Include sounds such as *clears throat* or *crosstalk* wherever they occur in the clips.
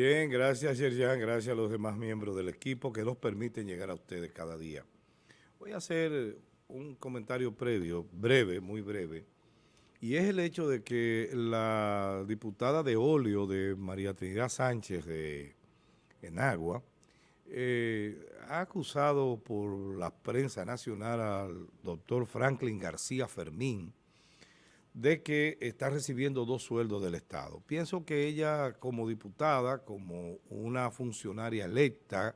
Bien, gracias Yerjan, gracias a los demás miembros del equipo que nos permiten llegar a ustedes cada día. Voy a hacer un comentario previo, breve, muy breve, y es el hecho de que la diputada de óleo de María Trinidad Sánchez de Enagua eh, ha acusado por la prensa nacional al doctor Franklin García Fermín de que está recibiendo dos sueldos del Estado. Pienso que ella como diputada, como una funcionaria electa,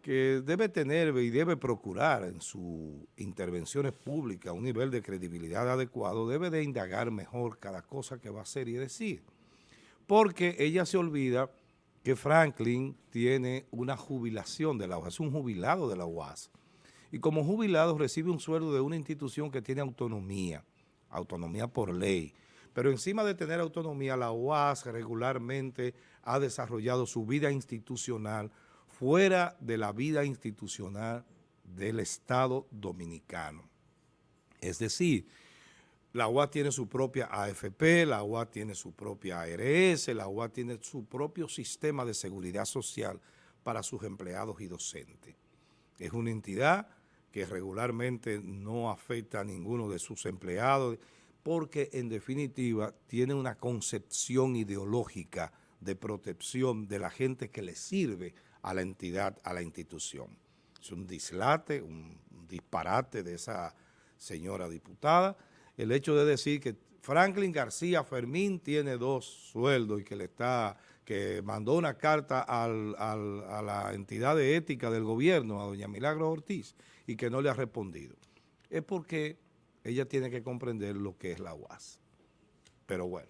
que debe tener y debe procurar en sus intervenciones públicas un nivel de credibilidad adecuado, debe de indagar mejor cada cosa que va a hacer y decir. Porque ella se olvida que Franklin tiene una jubilación de la UAS, es un jubilado de la UAS. Y como jubilado recibe un sueldo de una institución que tiene autonomía, autonomía por ley. Pero encima de tener autonomía, la UAS regularmente ha desarrollado su vida institucional fuera de la vida institucional del Estado Dominicano. Es decir, la UA tiene su propia AFP, la UA tiene su propia ARS, la UA tiene su propio sistema de seguridad social para sus empleados y docentes. Es una entidad que regularmente no afecta a ninguno de sus empleados porque en definitiva tiene una concepción ideológica de protección de la gente que le sirve a la entidad, a la institución. Es un dislate, un disparate de esa señora diputada, el hecho de decir que Franklin García Fermín tiene dos sueldos y que le está, que mandó una carta a la entidad de ética del gobierno, a doña Milagro Ortiz, y que no le ha respondido. Es porque ella tiene que comprender lo que es la UAS. Pero bueno,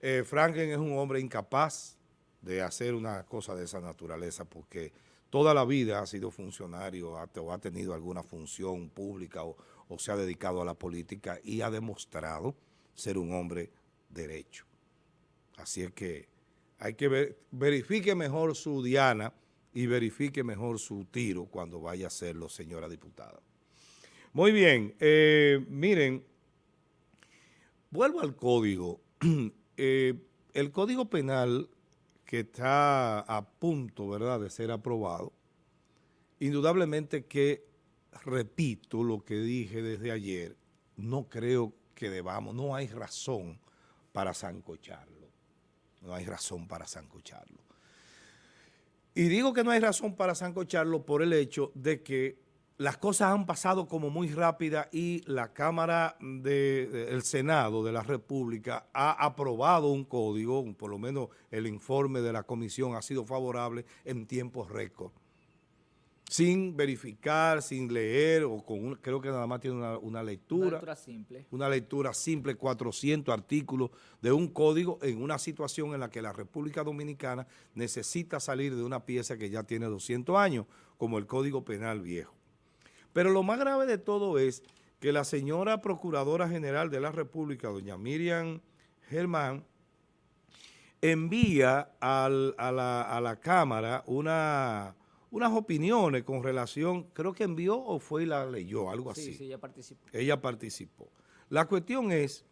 eh, Franklin es un hombre incapaz, de hacer una cosa de esa naturaleza porque toda la vida ha sido funcionario o ha tenido alguna función pública o, se ha dedicado a la política y ha demostrado ser un hombre derecho. Así es que hay que ver, verifique mejor su diana y verifique mejor su tiro cuando vaya a hacerlo, señora diputada. Muy bien, eh, miren, vuelvo al código. *clears throat* Eh, el Código Penal que está a punto, ¿verdad?, de ser aprobado, indudablemente que, repito lo que dije desde ayer, no creo que debamos, no hay razón para zancocharlo, no hay razón para zancocharlo. Y digo que no hay razón para zancocharlo por el hecho de que las cosas han pasado como muy rápida y la Cámara del Senado de la República ha aprobado un código, por lo menos el informe de la comisión ha sido favorable en tiempos récord. Sin verificar, sin leer, o con creo que nada más tiene una, lectura. Una lectura simple. Una lectura simple, 400 artículos de un código en una situación en la que la República Dominicana necesita salir de una pieza que ya tiene 200 años, como el Código Penal Viejo. Pero lo más grave de todo es que la señora Procuradora General de la República, doña Miriam Germán, envía a, la, Cámara una, unas opiniones con relación, creo que envió o fue y la leyó, algo así. Sí, ella participó. Ella participó. La cuestión es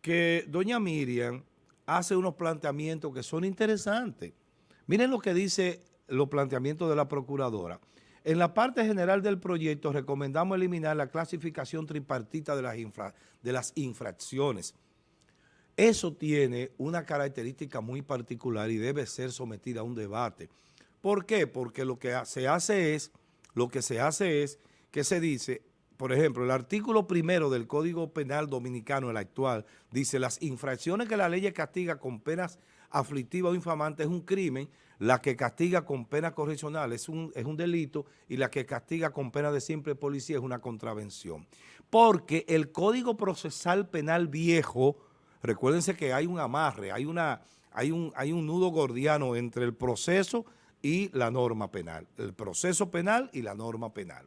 que doña Miriam hace unos planteamientos que son interesantes. Miren lo que dice los planteamientos de la Procuradora. En la parte general del proyecto recomendamos eliminar la clasificación tripartita de las, de las infracciones. Eso tiene una característica muy particular y debe ser sometida a un debate. ¿Por qué? Porque lo que se hace es, lo que se hace es que se dice, por ejemplo, el artículo primero del Código Penal Dominicano, el actual, dice las infracciones que la ley castiga con penas aflictiva o infamante es un crimen, la que castiga con pena correccional es un, es un delito y la que castiga con pena de simple policía es una contravención. Porque el Código Procesal Penal Viejo, recuérdense que hay un amarre, hay, una, hay, un, hay un nudo gordiano entre el proceso y la norma penal, el proceso penal y la norma penal.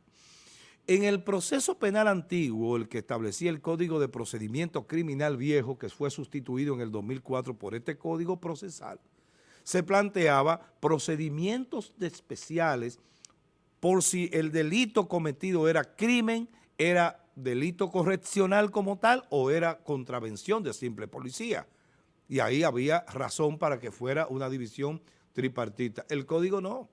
En el proceso penal antiguo, el que establecía el Código de Procedimiento Criminal Viejo, que fue sustituido en el 2004 por este Código Procesal, se planteaba procedimientos especiales por si el delito cometido era crimen, era delito correccional como tal o era contravención de simple policía. Y ahí había razón para que fuera una división tripartita. El código no.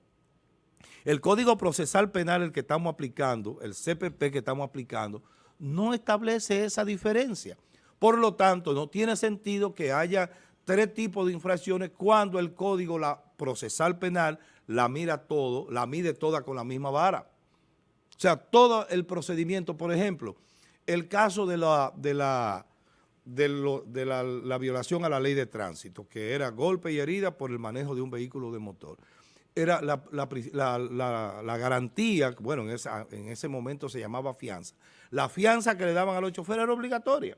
El Código Procesal Penal, el que estamos aplicando, el CPP que estamos aplicando, no establece esa diferencia. Por lo tanto, no tiene sentido que haya tres tipos de infracciones cuando el Código la Procesal Penal la mira todo, la mide toda con la misma vara. O sea, todo el procedimiento, por ejemplo, el caso de la, de la, de, la, violación a la ley de tránsito, que era golpe y herida por el manejo de un vehículo de motor. Era la, garantía, bueno, en ese momento se llamaba fianza. La fianza que le daban a los choferes era obligatoria.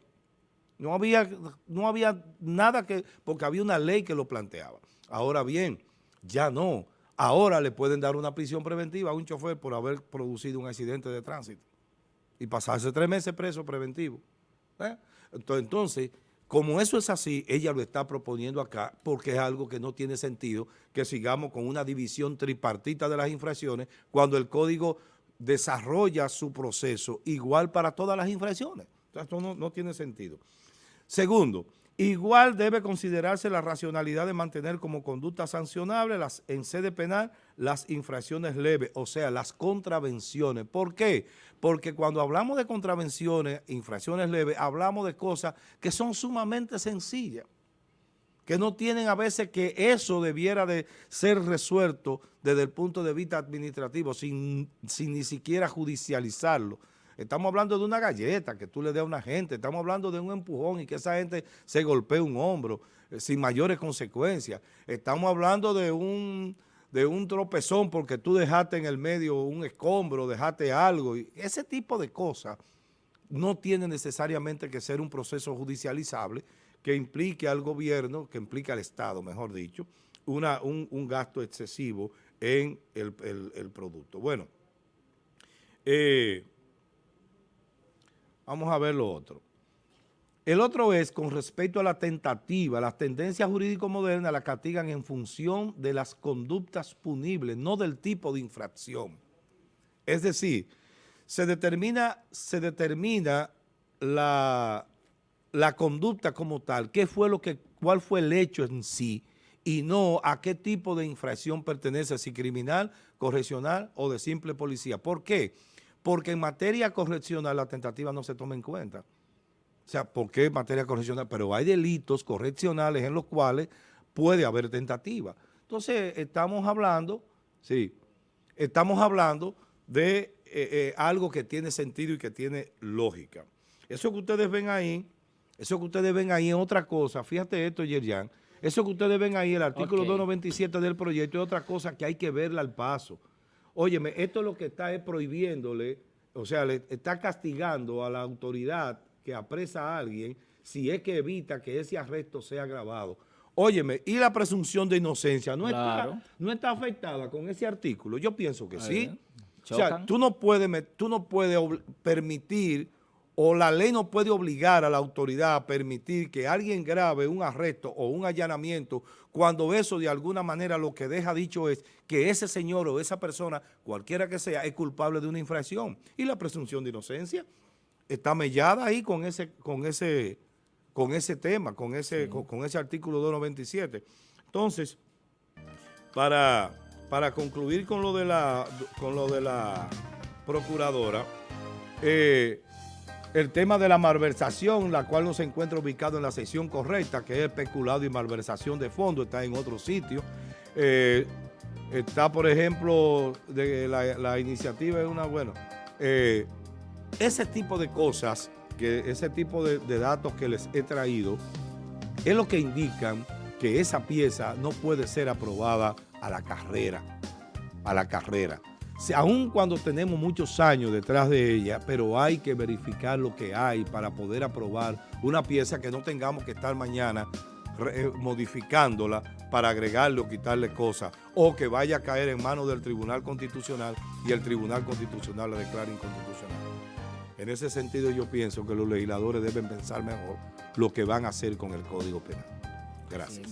No había, no había nada que, porque había una ley que lo planteaba. Ahora bien, ya no. Ahora le pueden dar una prisión preventiva a un chofer por haber producido un accidente de tránsito y pasarse tres meses preso preventivo. ¿eh? Entonces, como eso es así, ella lo está proponiendo acá porque es algo que no tiene sentido que sigamos con una división tripartita de las infracciones cuando el código desarrolla su proceso igual para todas las infracciones. Esto no, no tiene sentido. Segundo, igual debe considerarse la racionalidad de mantener como conducta sancionable las, en sede penal las infracciones leves, o sea, las contravenciones. ¿Por qué? Porque cuando hablamos de contravenciones, infracciones leves, hablamos de cosas que son sumamente sencillas, que no tienen a veces que eso debiera de ser resuelto desde el punto de vista administrativo, sin, sin ni siquiera judicializarlo. Estamos hablando de una galleta que tú le des a una gente, estamos hablando de un empujón y que esa gente se golpee un hombro eh, sin mayores consecuencias. Estamos hablando de un, de un tropezón porque tú dejaste en el medio un escombro, dejaste algo. Y ese tipo de cosas no tiene necesariamente que ser un proceso judicializable que implique al gobierno, que implique al Estado, mejor dicho, una, un, gasto excesivo en el, el producto. Bueno, eh, Vamos a ver lo otro. El otro es con respecto a la tentativa, las tendencias jurídico-modernas las castigan en función de las conductas punibles, no del tipo de infracción. Es decir, se determina, se determina la, la conducta como tal, qué fue lo que, cuál fue el hecho en sí, y no a qué tipo de infracción pertenece, si criminal, correccional o de simple policía. ¿Por qué? Porque en materia correccional la tentativa no se toma en cuenta. O sea, ¿por qué en materia correccional? Pero hay delitos correccionales en los cuales puede haber tentativa. Entonces, estamos hablando, sí, estamos hablando de eh, eh, algo que tiene sentido y que tiene lógica. Eso que ustedes ven ahí, eso que ustedes ven ahí es otra cosa. Fíjate esto, Yerian. Eso que ustedes ven ahí, el artículo 297 del proyecto, es otra cosa que hay que verla al paso. Óyeme, esto lo que está es prohibiéndole, o sea, le está castigando a la autoridad que apresa a alguien si es que evita que ese arresto sea grabado. Óyeme, y la presunción de inocencia no, está, no está afectada con ese artículo. Yo pienso que sí. O sea, tú no puedes, tú no puedes permitir o la ley no puede obligar a la autoridad a permitir que alguien grabe un arresto o un allanamiento cuando eso de alguna manera lo que deja dicho es que ese señor o esa persona, cualquiera que sea, es culpable de una infracción. Y la presunción de inocencia está mellada ahí con ese, con ese, con ese tema, con ese, con, ese artículo 297. Entonces, para, para concluir con lo de la, con lo de la procuradora, eh, el tema de la malversación, la cual no se encuentra ubicado en la sección correcta, que es especulado y malversación de fondo, está en otro sitio. Eh, está, por ejemplo, la, iniciativa es una, bueno, eh, ese tipo de cosas, que ese tipo de, de datos que les he traído, es lo que indican que esa pieza no puede ser aprobada a la carrera, a la carrera aun cuando tenemos muchos años detrás de ella, pero hay que verificar lo que hay para poder aprobar una pieza que no tengamos que estar mañana eh, modificándola para agregarle o quitarle cosas, o que vaya a caer en manos del Tribunal Constitucional y el Tribunal Constitucional la declare inconstitucional. En ese sentido yo pienso que los legisladores deben pensar mejor lo que van a hacer con el Código Penal. Gracias. Gracias.